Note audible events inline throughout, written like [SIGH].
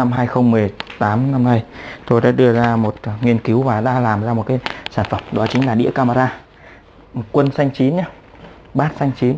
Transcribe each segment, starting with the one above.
năm 2018 năm nay tôi đã đưa ra một à, nghiên cứu và đã làm ra một cái sản phẩm đó chính là đĩa camera. Quân xanh chín nhé bát xanh chín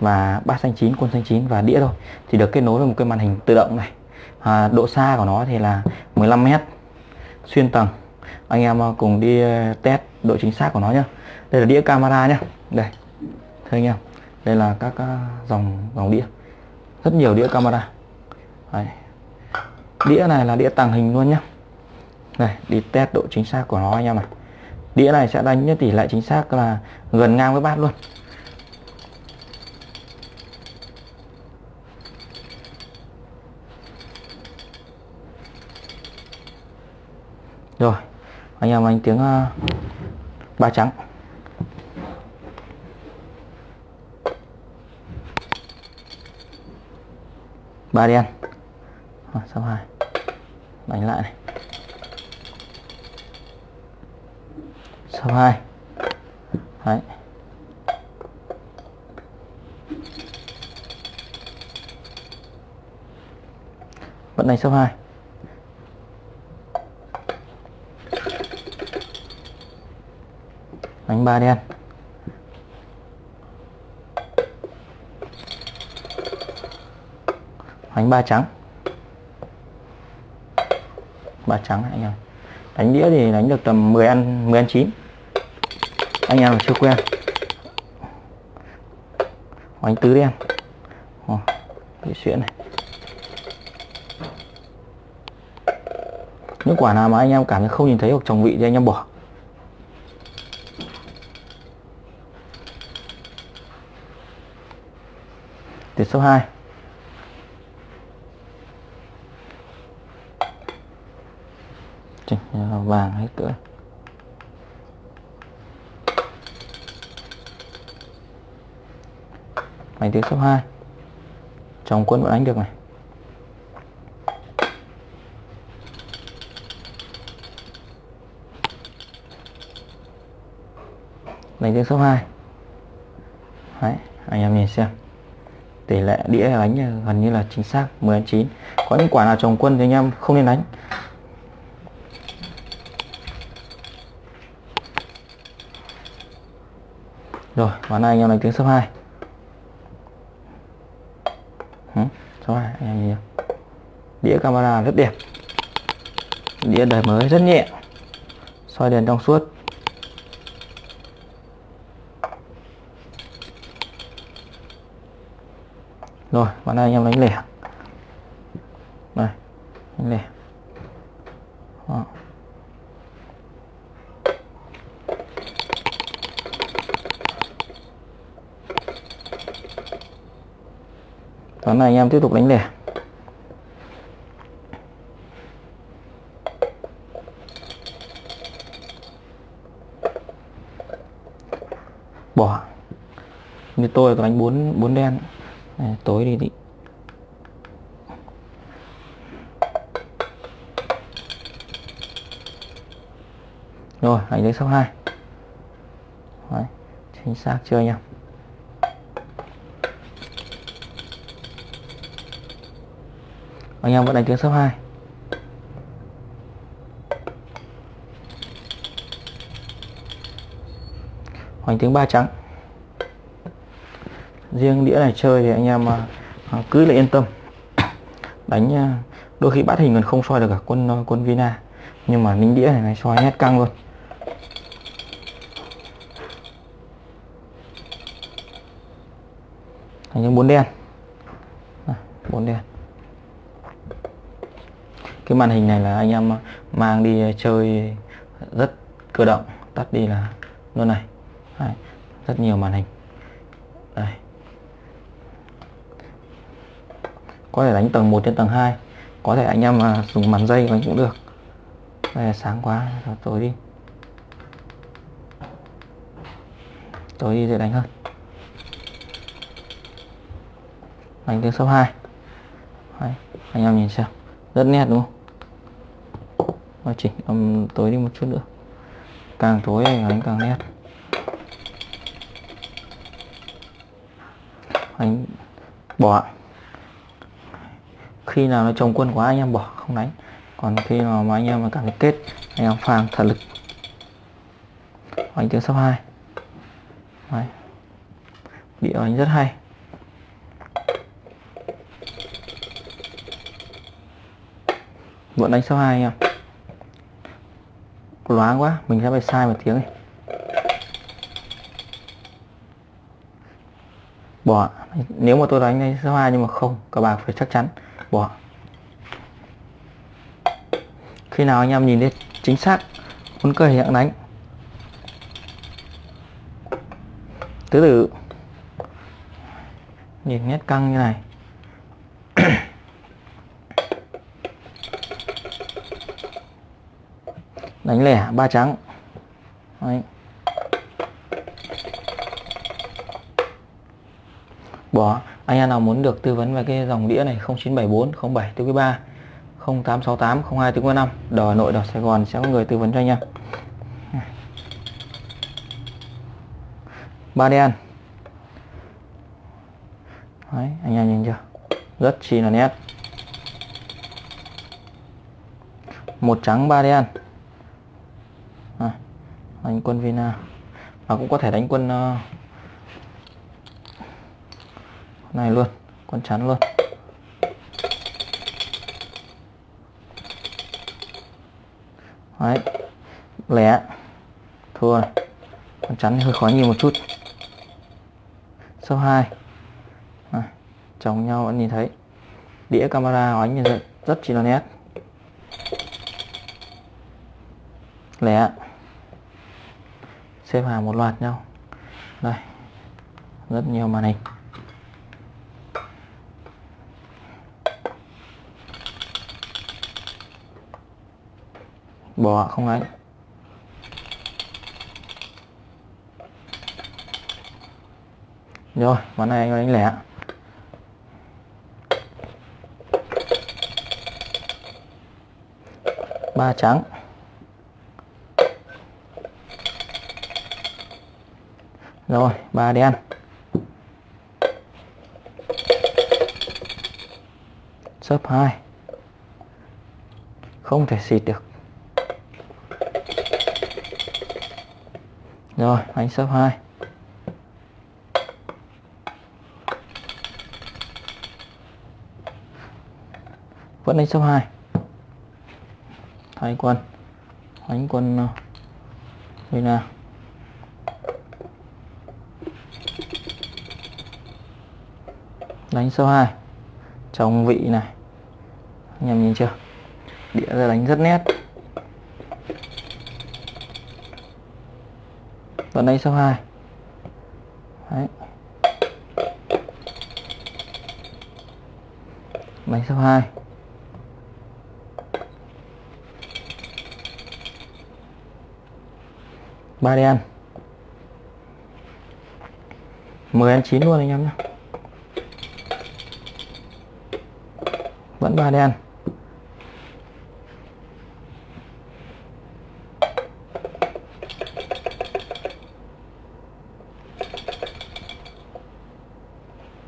và bát xanh chín quân xanh chín và đĩa thôi thì được kết nối với một cái màn hình tự động này. À, độ xa của nó thì là 15 mét xuyên tầng. Anh em à, cùng đi à, test độ chính xác của nó nhé đây là đĩa camera nhé đây thưa anh em đây là các dòng dòng đĩa. Rất nhiều đĩa camera. Đấy đĩa này là đĩa tàng hình luôn nhé đây đi test độ chính xác của nó anh em này đĩa này sẽ đánh tỷ lệ chính xác là gần ngang với bát luôn. Rồi anh em anh tiếng uh, ba trắng. Ba đen à, sau hai. Đánh lại này. Sau hai. Đấy. Vẫn đánh sau 2 đánh ba đen. Đánh ba trắng ba trắng anh em. Đánh đĩa thì đánh được tầm 10 ăn 10 ăn 9 anh em chưa quen. Đánh tứ đen Ồ, bị xuyễn này. Những quả nào mà anh em cảm thấy không nhìn thấy hoặc trồng vị thì anh em bỏ. Tuyệt số 2 chỉnh vàng hết cỡ máy tiếng số 2 trong quân vẫn đánh được này. Đánh tiếng số 2 Đấy, anh em nhìn xem. Tỷ lệ đĩa đánh gần như là chính xác 10 9 có những quả nào trồng quân thì anh em không nên đánh. Rồi ván này anh em đánh tiếng số 2 ừ, số 2 anh em nhìn đĩa camera rất đẹp. Đĩa đời mới rất nhẹ. Soi đèn trong suốt. Rồi ván này anh em đánh lẻ đây đánh lẻ Đó. Ván này anh em tiếp tục đánh lẻ bỏ. Như tôi có đánh bốn bốn đen. Này, tối đi đi. Rồi anh lấy số 2 Đấy, chính xác chưa anh em? Anh em vẫn đánh tiếng số 2 hoành tiếng ba trắng. Riêng đĩa này chơi thì anh em à, à, cứ là yên tâm. [COUGHS] Đánh à, đôi khi bắt hình còn không soi được cả quân quân Vina. Nhưng mà lính đĩa này, này soi nét căng luôn. Thành những bốn đen. Bốn đen cái màn hình này là anh em mang đi chơi rất cơ động tắt đi là luôn này. Đấy, rất nhiều màn hình. Đây. Có thể đánh tầng 1 đến tầng 2 có thể anh em mà dùng màn dây đánh cũng được. Đây là sáng quá rồi tối đi. Tối đi dễ đánh hơn. Đánh tiếng số 2 Đấy, anh em nhìn xem. Rất nét đúng không? Và chỉnh âm tối đi một chút nữa. Càng tối đánh càng nét anh bỏ khi nào nó trồng quân quá anh em bỏ, không đánh. Còn khi nào mà anh em mà cảm thấy kết, anh em phang thật lực. Anh tiếng số 2 Đấy. đĩa anh rất hay. Vẫn đánh số 2 anh em loáng quá, mình sẽ phải sai một tiếng này bỏ nếu mà tôi đánh số 2 nhưng mà không các bạn phải chắc chắn. Bỏ khi nào anh em nhìn thấy chính xác, muốn cởi hiện đánh. Từ từ nhìn nét căng như này. Đánh lẻ ba trắng. Đấy. bỏ anh em nào muốn được tư vấn về cái dòng đĩa này 0974 07 tiêu quý 3 0868 02 tiêu quý 5 đỏ Hà Nội đỏ Sài Gòn sẽ có người tư vấn cho anh em. Ba đen. Đấy, anh em nhìn chưa? Rất chi là nét. Một trắng ba đen đánh quân Vina. Và cũng có thể đánh quân uh, này luôn quân chắn luôn. Đấy lẻ. Thua này con chắn hơi khó nhìn một chút. Số 2 à, chồng nhau vẫn nhìn thấy. Đĩa camera ánh nhìn vậy rất chi là nét. Lẻ xếp hàng một loạt nhau. Đây, rất nhiều màn hình. Bỏ không ấy rồi, món này anh đánh lẻ ba trắng rồi ba đen sấp hai. Không thể xịt được. Rồi, anh sấp 2 vẫn đánh sấp 2 thay quân đánh quân đây nào. Đánh số 2 trong vị này. Anh em nhìn chưa? Đĩa ra đánh rất nét. Còn đây số 2 Đấy. đánh số 2 ba đen. 10 ăn 9 luôn anh em nhé vẫn ba đen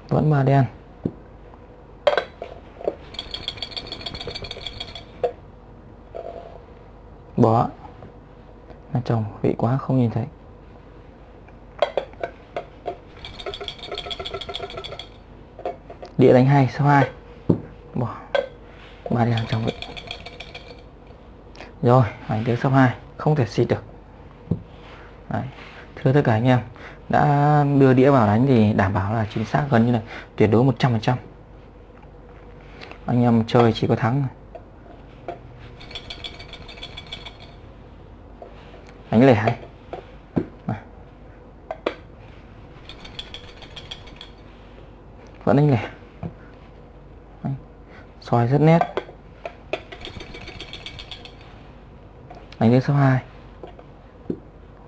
vẫn ba đen bỏ là chồng vị quá không nhìn thấy. Địa đánh hai, số 2 ba đen trong vị rồi ảnh tiếng số 2 không thể xịt được. Đấy. thưa tất cả anh em, đã đưa đĩa vào đánh thì đảm bảo là chính xác gần như là tuyệt đối 100% anh em chơi chỉ có thắng đánh lẻ hay vẫn đánh lẻ. Soi rất nét. Đánh đến số 2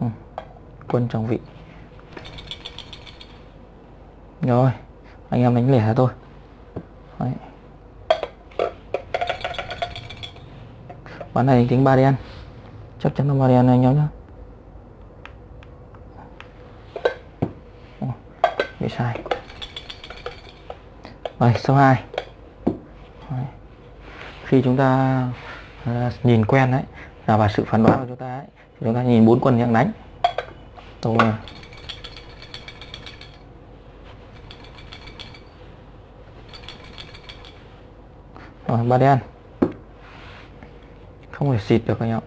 ừ. quân trong vị rồi anh em đánh lẻ thôi Đấy. bán này tính ba đen chắc chắn là ba đen này anh em nhé bị sai rồi số 2 Đấy. khi chúng ta uh, nhìn quen đấy là và sự phán đoán của chúng ta ấy, thì chúng ta nhìn bốn quân đang đánh. Rồi rồi ba đen. Không thể xịt được anh em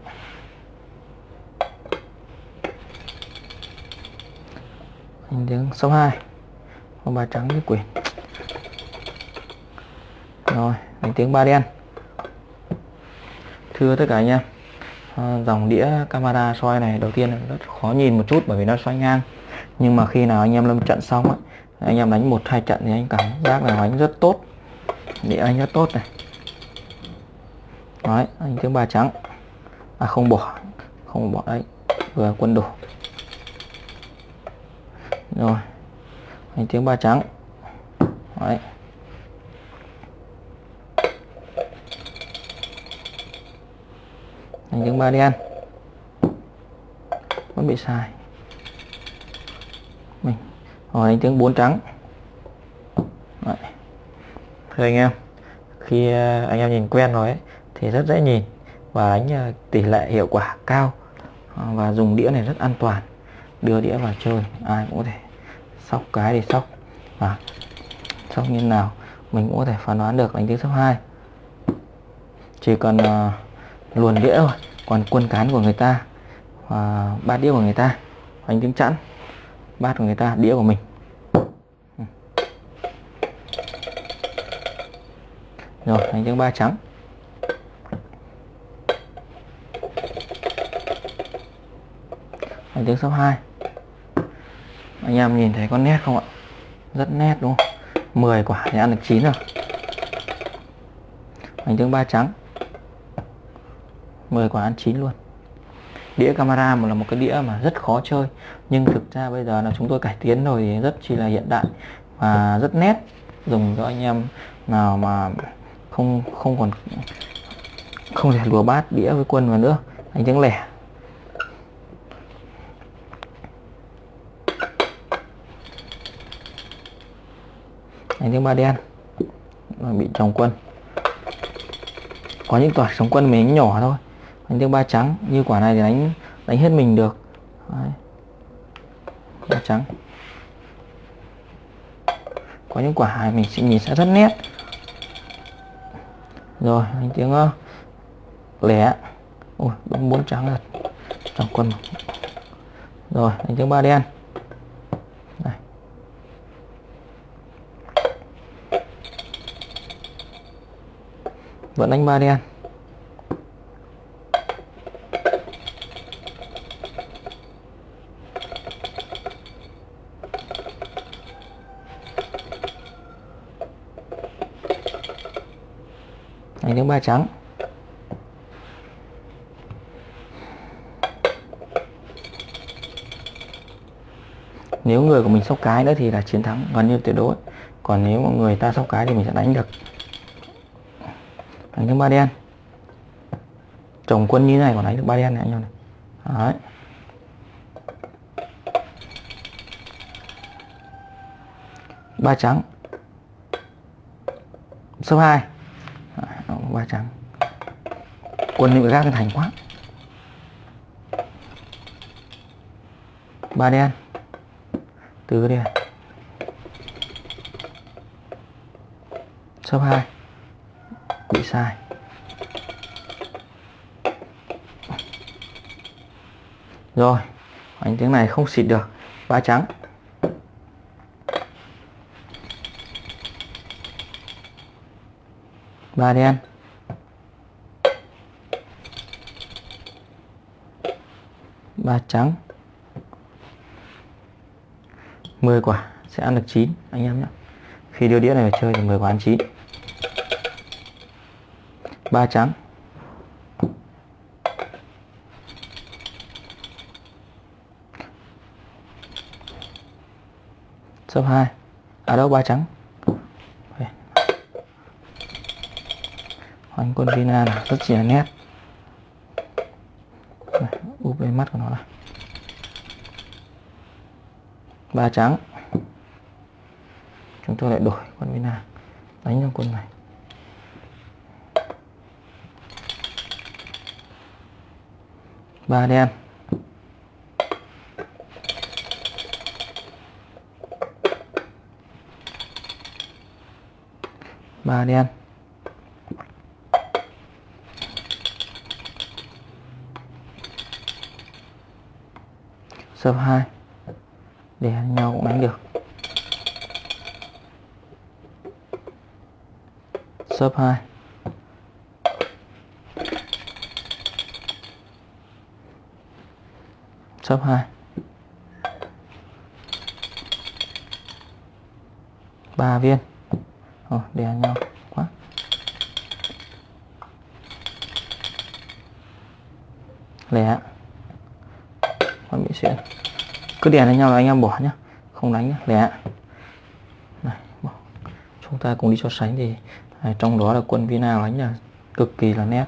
anh tiếng số 2 con ba trắng với quyền rồi đánh tiếng ba đen. Thưa tất cả anh em. Ờ, dòng đĩa camera soi này, đầu tiên là rất khó nhìn một chút bởi vì nó xoay ngang. Nhưng mà khi nào anh em lâm trận xong á, anh em đánh một, hai trận thì anh cảm giác là đánh rất tốt. Đĩa anh rất tốt này. Đấy, anh tiếng ba trắng. À không bỏ không bỏ đấy. Vừa quân đủ rồi, anh tiếng ba trắng. Đấy. Anh tiếng ba đen vẫn bị sai. Mình. Hỏi anh tiếng bốn trắng. Đấy. Thưa anh em khi ờ, anh em nhìn quen rồi ấy, thì rất dễ nhìn và đánh ờ, tỷ lệ hiệu quả cao ờ, và dùng đĩa này rất an toàn. Đưa đĩa vào chơi ai cũng có thể sóc cái thì sóc. Và sóc như nào mình cũng có thể phán đoán được đánh tiếng số 2 chỉ cần uh, luồn đĩa rồi, còn quân cán của người ta à, bát đĩa của người ta anh tiếng chẵn bát của người ta đĩa của mình. Ừ. Rồi anh tiếng ba trắng. Anh tiếng số 2 anh em nhìn thấy con nét không ạ? Rất nét đúng không? 10 quả thì ăn được 9 rồi. Bánh trứng ba trắng. 10 quả ăn chín luôn. Đĩa camera một là một cái đĩa mà rất khó chơi, nhưng thực ra bây giờ là chúng tôi cải tiến rồi thì rất chỉ là hiện đại và rất nét. Dùng cho anh em nào mà không không còn, không thể lùa bát đĩa với quân vào nữa anh tiếng lẻ. Đánh tiếng ba đen bị chồng quân. Có những quả chồng quân mình nhỏ thôi đánh tiếng ba trắng như quả này thì đánh đánh hết mình được. Đấy. ba trắng. Có những quả mình sẽ nhìn sẽ rất nét. Rồi đánh tiếng uh, lẻ. Ôi đúng bốn trắng rồi trong quân rồi đánh tiếng ba đen. Vẫn đánh ba đen. Đánh trắng. Nếu người của mình sóc cái nữa thì là chiến thắng, gần như tuyệt đối. Còn nếu mà người ta sóc cái thì mình sẽ đánh được. Đánh được ba đen. Chồng quân như này còn đánh được ba đen này, anh em này. Đấy. Ba trắng. Số 2 ba trắng quân bị gác thành quá. Ba đen. Tứ đen số 2 bị sai. Rồi anh tiếng này không xịt được. Ba trắng. Ba đen ba trắng. 10 quả, sẽ ăn được 9 anh em nhé. Khi đưa đĩa này vào chơi thì 10 quả ăn 9 ba trắng. Số 2 ở đâu, ba trắng. anh quân Vina này rất chỉ là nét. Này, úp lên mắt của nó là ba trắng. Chúng tôi lại đổi quân Vina đánh trong quân này. Ba đen. Ba đen. Sấp hai. Để nhau cũng đánh được. Sấp hai. Sấp hai. Ba viên. Ồ, ăn nhau quá. Lẻ con bị xuyên cứ đèn đánh nhau là anh em bỏ nhá không đánh nhá lẻ. Này bỏ. chúng ta cùng đi so sánh thì này, trong đó là quân Vina đánh là cực kỳ là nét.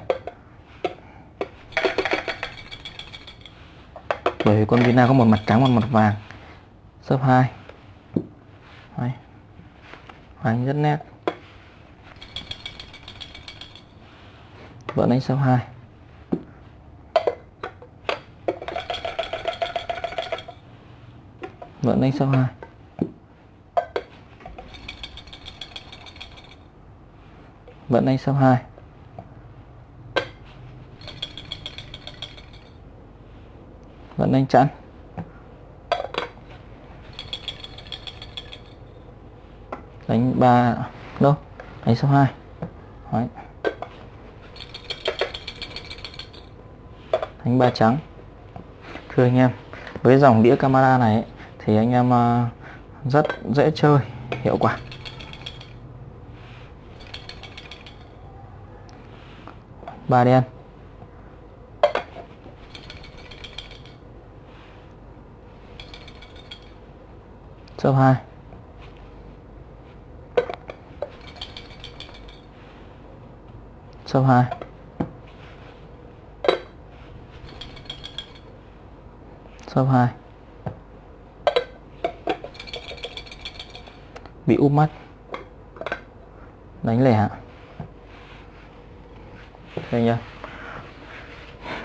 Bởi vì quân Vina có một mặt trắng một mặt vàng. Sấp hai. Đấy. Đánh rất nét. Vẫn đánh sấp hai. Vẫn đánh số hai vẫn đánh số hai vẫn đánh chẵn đánh ba đâu? Đánh số 2 Đấy. đánh ba trắng. Thưa anh em với dòng đĩa camera này ấy, thì anh em ờ, rất dễ chơi, hiệu quả. Ba đen số 2 số 2 số 2 bị úp mắt. Đánh lẻ đây nhá.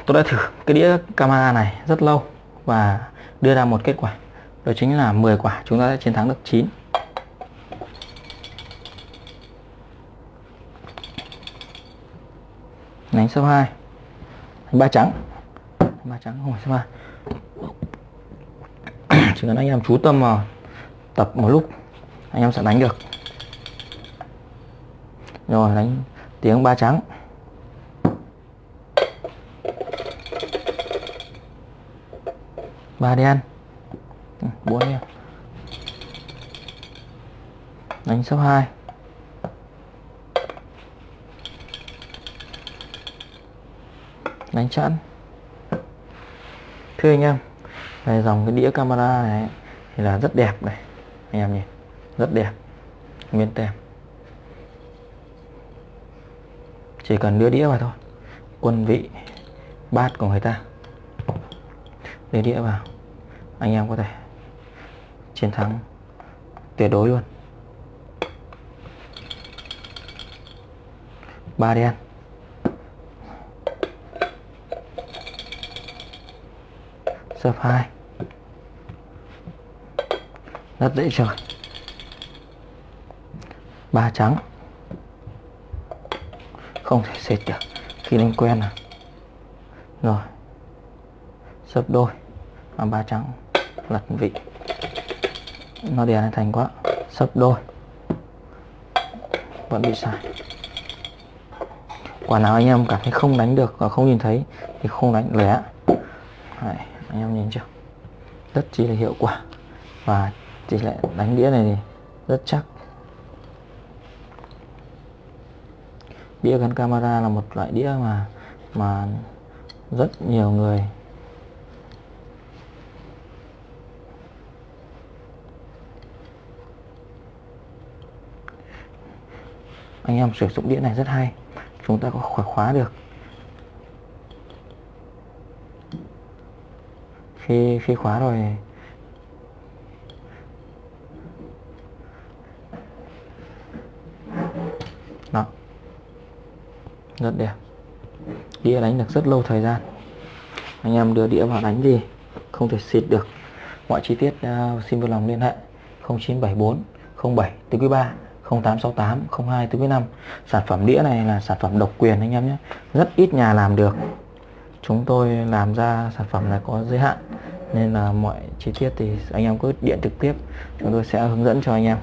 Tôi đã thử cái đĩa camera này rất lâu và đưa ra một kết quả. Đó chính là 10 quả, chúng ta sẽ chiến thắng được 9 đánh số 2 đánh ba trắng. Ba trắng không phải số 3 [CLEARS THROAT] chỉ cần anh em chú tâm vào tập một lúc anh em sẽ đánh được. Rồi, đánh tiếng ba trắng. Ba đen. Ừ, bốn đen. Đánh số 2 đánh chẵn. Thưa anh em này dòng cái đĩa camera này thì là rất đẹp này, anh em nhìn rất đẹp. Nguyên tem. Chỉ cần đưa đĩa vào thôi. Quân vị, bát của người ta. Đưa đĩa vào. Anh em có thể chiến thắng tuyệt đối luôn. Ba đen. Sấp hai. Rất dễ chơi ba trắng. Không thể xịt được. Khi đánh quen à? Rồi. Sấp đôi. Mà ba trắng lật vị. Nó đè lên thành quá. Sấp đôi. Vẫn bị sai quả nào anh em cảm thấy không đánh được và không nhìn thấy thì không đánh lẻ. Đấy, anh em nhìn chưa? Rất chi là hiệu quả. Và tỷ lệ đánh đĩa này thì rất chắc. Đĩa gắn camera là một loại đĩa mà mà rất nhiều người anh em sử dụng đĩa này rất hay, chúng ta có khóa khóa được. Khi khi khóa rồi đó rất đẹp. Đĩa đánh được rất lâu thời gian. Anh em đưa đĩa vào đánh gì không thể xịt được. Mọi chi tiết uh, xin vui lòng liên hệ. 0974 07 tứ quý 3 0868 02 tứ quý 5 sản phẩm đĩa này là sản phẩm độc quyền anh em nhé. Rất ít nhà làm được. Chúng tôi làm ra sản phẩm này có giới hạn. Nên là mọi chi tiết thì anh em cứ điện trực tiếp. Chúng tôi sẽ hướng dẫn cho anh em.